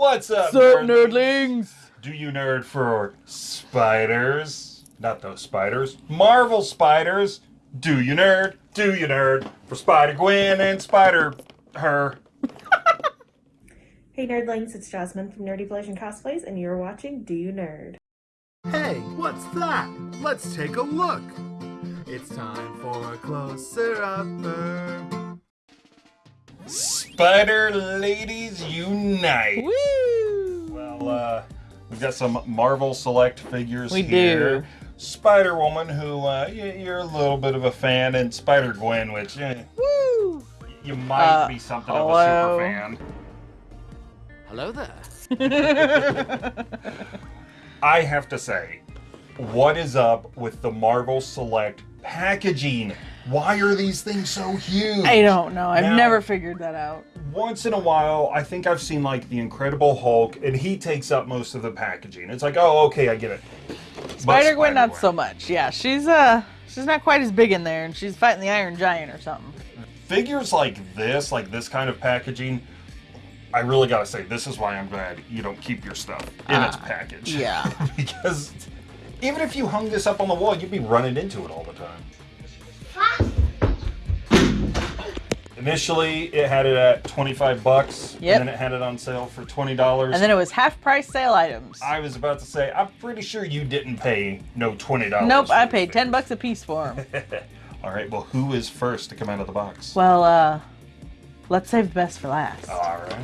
What's up, Sup, nerd- nerdlings? Do you nerd for spiders? Not those spiders. Marvel spiders. Do you nerd? Do you nerd for Spider Gwen and Spider Her? Hey nerdlings, it's Jasmine from Nerdy Collision Cosplays, and you're watching Do You Nerd? Hey, what's that? Let's take a look. It's time for a closer upper. Spider Ladies Unite. Woo! Well, uh, we've got some Marvel Select figures We here. do. Spider Woman, who uh, you're a little bit of a fan, and Spider Gwen, which eh, Woo! you might Uh, be something hello? of a super fan. Hello there. I have to say, what is up with the Marvel Select packaging? Why are these things so huge? I don't know. I've Now- never figured that out. Once in a while, I think I've seen like the Incredible Hulk, and he takes up most of the packaging. It's like, oh, okay, I get it. Spider Gwen, not so much. Yeah, she's uh, she's not quite as big in there, and she's fighting the Iron Giant or something. Figures like this, like this kind of packaging, I really gotta say, this is why I'm glad you don't keep your stuff in its Ah, package. yeah. because even if you hung this up on the wall, you'd be running into it all the time. Initially, it had it at 25 bucks, Yep. and then it had it on sale for $20. And then it was half price sale items. I was about to say, I'm pretty sure you didn't pay no $20. Nope, I paid ten bucks a piece for them. all right, well, who is first to come out of the box? well, uh, let's save the best for last. All right.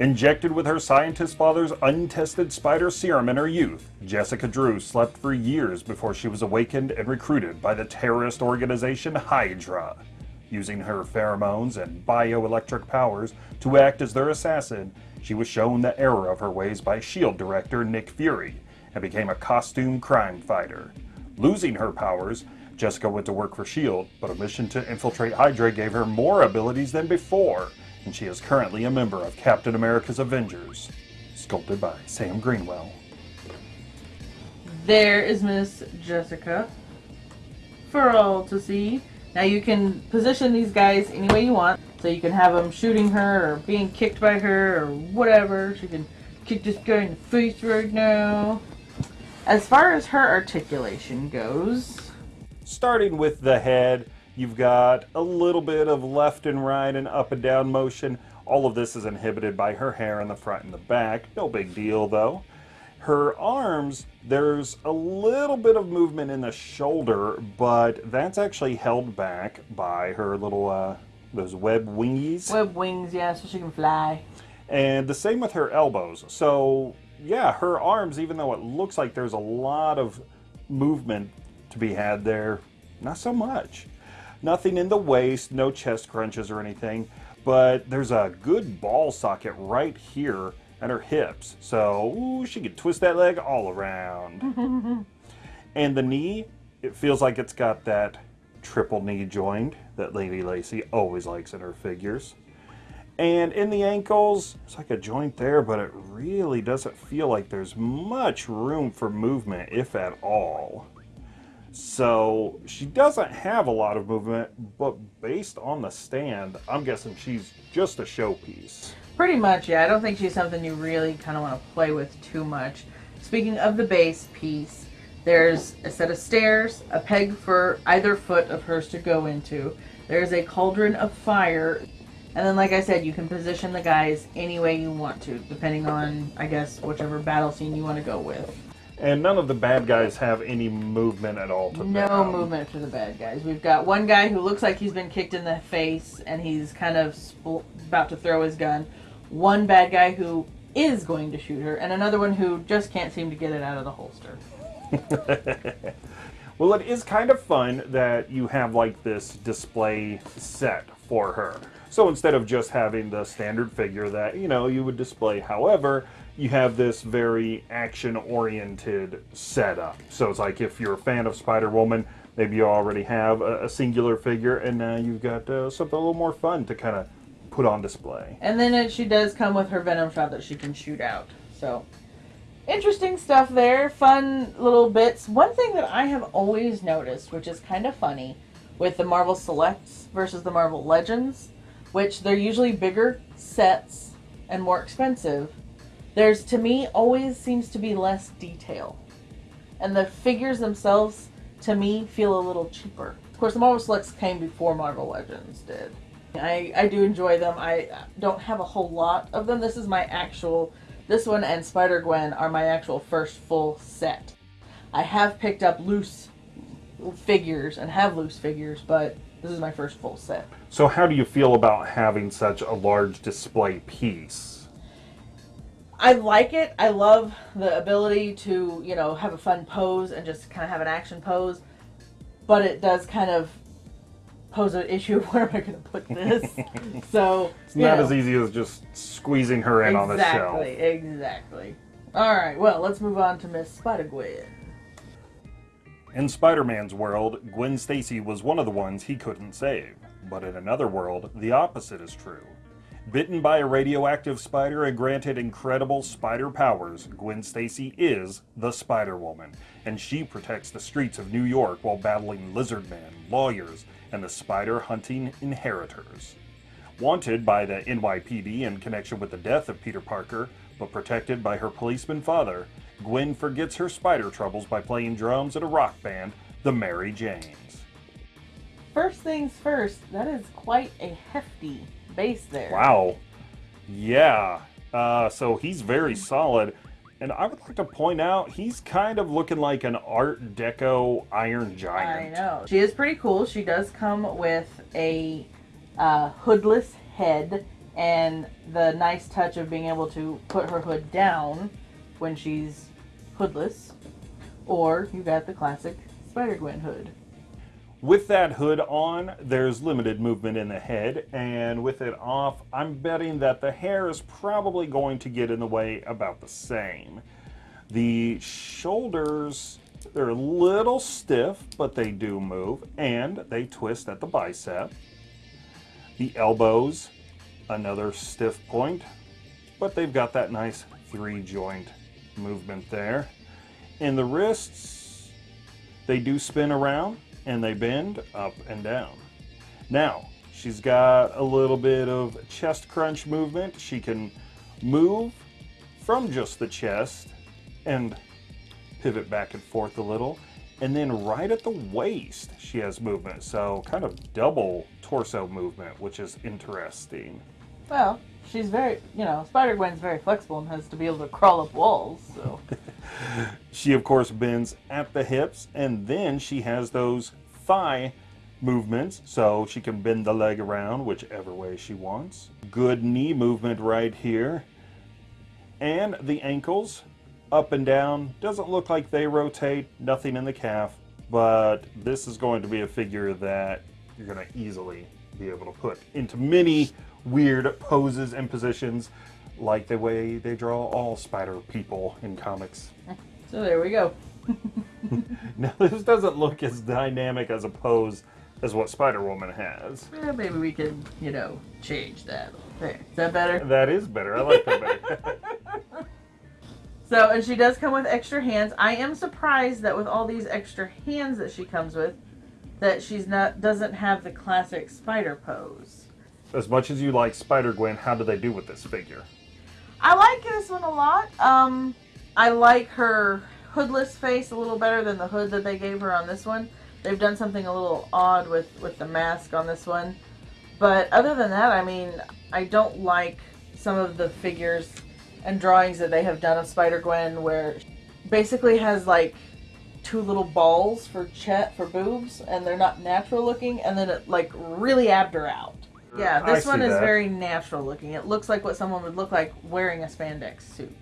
Injected with her scientist father's untested spider serum in her youth, Jessica Drew slept for years before she was awakened and recruited by the terrorist organization Hydra. Using her pheromones and bioelectric powers to act as their assassin, she was shown the error of her ways by SHIELD director Nick Fury and became a costume crime fighter. Losing her powers, Jessica went to work for SHIELD, but a mission to infiltrate Hydra gave her more abilities than before, and she is currently a member of Captain America's Avengers. Sculpted by Sam Greenwell. There is Miss Jessica for all to see. Now you can position these guys any way you want. So you can have them shooting her or being kicked by her or whatever. She can kick this guy in the face right now. As far as her articulation goes, Starting with the head, you've got a little bit of left and right and up and down motion. All of this is inhibited by her hair in the front and the back. No big deal though. Her arms, there's a little bit of movement in the shoulder, but that's actually held back by her little, uh, those web wingies. web wings, yeah, so she can fly. And the same with her elbows. So, yeah, her arms, even though it looks like there's a lot of movement to be had there, not so much. Nothing in the waist, no chest crunches or anything, but there's a good ball socket right here at her hips. So, ooh, she could twist that leg all around. and the knee, it feels like it's got that triple knee joint that Lady Lacey always likes in her figures. And in the ankles, it's like a joint there, but it really doesn't feel like there's much room for movement, if at all. So she doesn't have a lot of movement, but based on the stand, I'm guessing she's just a showpiece. Pretty much, yeah. I don't think she's something you really kind of want to play with too much. Speaking of the base piece, there's a set of stairs, a peg for either foot of hers to go into. There's a cauldron of fire. And then, like I said, you can position the guys any way you want to, depending on, I guess, whichever battle scene you want to go with. And none of the bad guys have any movement at all to No them. movement for the bad guys. We've got one guy who looks like he's been kicked in the face and he's kind of spl- about to throw his gun. One bad guy who is going to shoot her, and another one who just can't seem to get it out of the holster. Well, it is kind of fun that you have like this display set for her. So instead of just having the standard figure that, you know, you would display, however, you have this very action oriented setup. So it's like if you're a fan of Spider Woman, maybe you already have a, a singular figure, and now you've got uh, something a little more fun to kind of put on display. And then it, she does come with her venom shot that she can shoot out. So, interesting stuff there. Fun little bits. One thing that I have always noticed, which is kind of funny, with the Marvel Selects versus the Marvel Legends, which they're usually bigger sets and more expensive. there's to me always seems to be less detail. And the figures themselves to me feel a little cheaper. Of course, the Marvel Selects came before Marvel Legends did. I, I do enjoy them. I don't have a whole lot of them. This is my actual, this one and Spider Gwen are my actual first full set. I have picked up loose figures and have loose figures, but this is my first full set. So, how do you feel about having such a large display piece? I like it. I love the ability to, you know, have a fun pose and just kind of have an action pose. But it does kind of pose an issue of where am I going to put this? so It's not as easy as just squeezing her in on the shelf. Exactly, exactly. All right, well, let's move on to Miss Spider Gwen. In Spider Man's world, Gwen Stacy was one of the ones he couldn't save. But in another world, the opposite is true. Bitten by a radioactive spider and granted incredible spider powers, Gwen Stacy is the Spider Woman, and she protects the streets of New York while battling lizard men, lawyers, and the spider hunting inheritors. Wanted by the NYPD in connection with the death of Peter Parker, but protected by her policeman father, Gwen forgets her spider troubles by playing drums at a rock band, the Mary Janes. First things first, that is quite a hefty base there. Wow. Yeah. Uh, so he's very solid. And I would like to point out, he's kind of looking like an Art Deco Iron Giant. I know. She is pretty cool. She does come with a uh, hoodless head and the nice touch of being able to put her hood down when she's hoodless. Or you got the classic Spider Gwen hood. With that hood on, there's limited movement in the head, and with it off, I'm betting that the hair is probably going to get in the way about the same. The shoulders, they're a little stiff, but they do move, and they twist at the bicep. The elbows, another stiff point, but they've got that nice three joint movement there. And the wrists, they do spin around and they bend up and down. Now, she's got a little bit of chest crunch movement. She can move from just the chest and pivot back and forth a little. And then right at the waist, she has movement. So, kind of double torso movement, which is interesting. Well, she's very, you know, Spider Gwen's very flexible and has to be able to crawl up walls, so. She, of course, bends at the hips, and then she has those thigh movements, so she can bend the leg around whichever way she wants. Good knee movement right here. And the ankles, up and down. Doesn't look like they rotate, nothing in the calf, but this is going to be a figure that you're going to easily be able to put into many weird poses and positions like the way they draw all spider people in comics. So there we go. Now, this doesn't look as dynamic as a pose as what Spider Woman has. Eh, maybe we can, you know, change that. There. Is that better? That is better. I like that better. So, and she does come with extra hands. I am surprised that with all these extra hands that she comes with, that she's not doesn't have the classic spider pose. As much as you like Spider Gwen, how do they do with this figure? I like this one a lot. Um, I like her hoodless face a little better than the hood that they gave her on this one. They've done something a little odd with with the mask on this one. But other than that, I mean, I don't like some of the figures and drawings that they have done of Spider Gwen, where basically has like two little balls for chet for boobs, and they're not natural looking, and then it like really abbed her out. Yeah, I this one is that. very natural looking. It looks like what someone would look like wearing a spandex suit.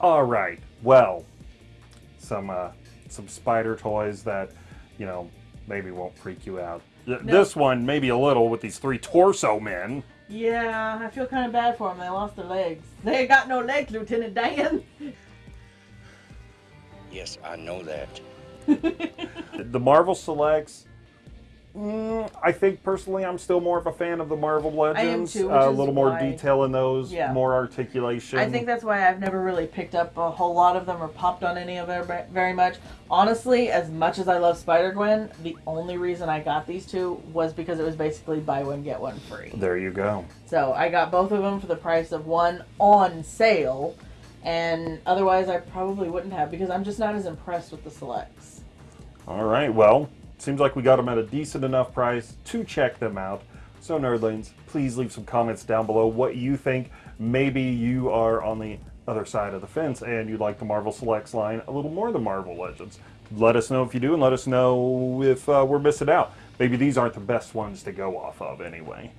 All right. Well, some uh, some spider toys that you know maybe won't freak you out. Th- No. This one maybe a little with these three torso men. Yeah, I feel kind of bad for them. They lost their legs. They ain't got no legs, Lieutenant Dan. Yes, I know that. The Marvel selects Mm, I think personally, I'm still more of a fan of the Marvel Legends. too, Uh, a little more why- detail in those, Yeah. more articulation. I think that's why I've never really picked up a whole lot of them or popped on any of them very much. Honestly, as much as I love Spider Gwen, the only reason I got these two was because it was basically buy one get one free. There you go. So I got both of them for the price of one on sale, and otherwise I probably wouldn't have because I'm just not as impressed with the selects. All right. Well, seems like we got them at a decent enough price to check them out. So, nerdlings, please leave some comments down below what you think. Maybe you are on the other side of the fence and you like the Marvel Selects line a little more than Marvel Legends. Let us know if you do, and let us know if uh, we're missing out. Maybe these aren't the best ones to go off of anyway.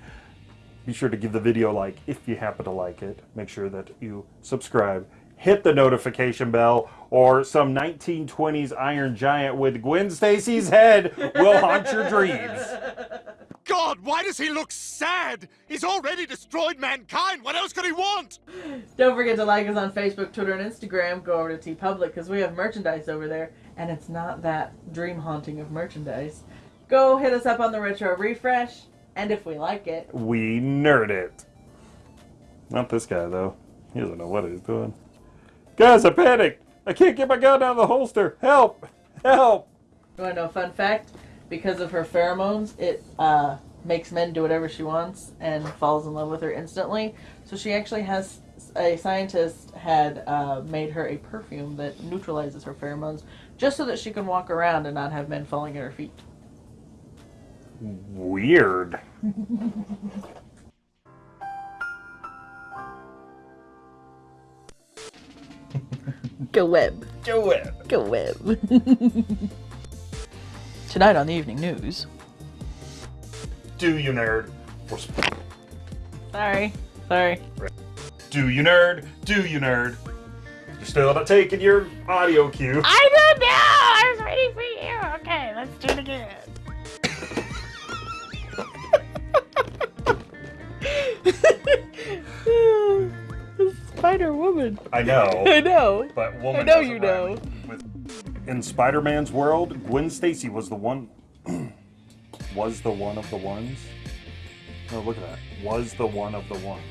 Be sure to give the video a like if you happen to like it. Make sure that you subscribe, hit the notification bell, or some 1920s Iron Giant with Gwen Stacy's head will haunt your dreams. God, why does he look sad? He's already destroyed mankind. What else could he want? Don't forget to like us on Facebook, Twitter, and Instagram. Go over to TeePublic because we have merchandise over there, and it's not that dream haunting of merchandise. Go hit us up on the retro refresh, and if we like it, We nerd it. Not this guy, though. He doesn't know what he's doing. Guys, I panicked. I can't get my gun out of the holster. Help! Help! you want to know a fun fact? Because of her pheromones, it uh, makes men do whatever she wants and falls in love with her instantly. So she actually has a scientist had uh, made her a perfume that neutralizes her pheromones, just so that she can walk around and not have men falling at her feet. Weird. Go web. Go it. Go web. Tonight on the evening news. Do you nerd? Or sp- Sorry. Sorry. Do you nerd? Do you nerd? You're still not taking your audio cue. I don't know. I was waiting for you. Okay, let's do it again. Spider Woman. I know, I know. but woman. I know you know. with- In Spider-Man's world, Gwen Stacy was the one. was the one of the ones. Oh, look at that. Was the one of the ones.